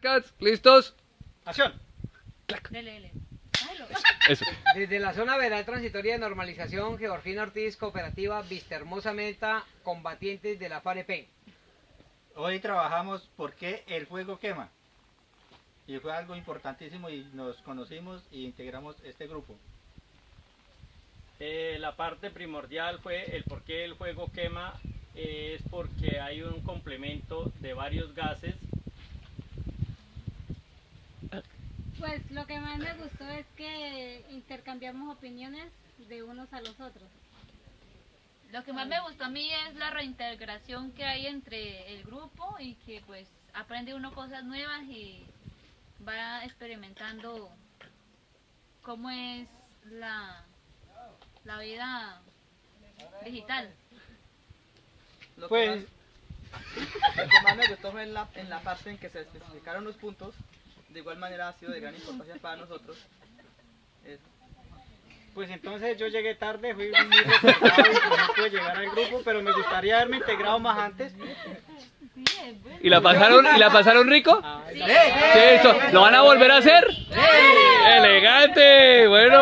Cats, ¿listos? ¡Acción! Dele, dele. Hágalo. Eso. Desde la zona veral transitoria de normalización, Georgina Ortiz, cooperativa Vista Hermosa Meta, combatientes de la FAREP. Hoy trabajamos porque el fuego quema. Y fue algo importantísimo y nos conocimos y integramos este grupo. Eh, la parte primordial fue el por qué el fuego quema, eh, es porque hay un complemento de varios gases. Pues lo que más me gustó es que intercambiamos opiniones de unos a los otros. Lo que más me gustó a mí es la reintegración que hay entre el grupo y que pues aprende uno cosas nuevas y va experimentando cómo es la, la vida digital. Lo que, Pues, más, lo que más me gustó fue en la, en la parte en que se especificaron los puntos. De igual manera ha sido de gran importancia para nosotros. Eso. pues entonces yo llegué tarde, fui muy retrasado y no pude llegar al grupo, pero me gustaría haberme integrado más antes. ¿Y la pasaron, ¿y la pasaron rico? Ay, Sí. Sí, eso. ¿Lo van a volver a hacer? ¡Elegante! Bueno.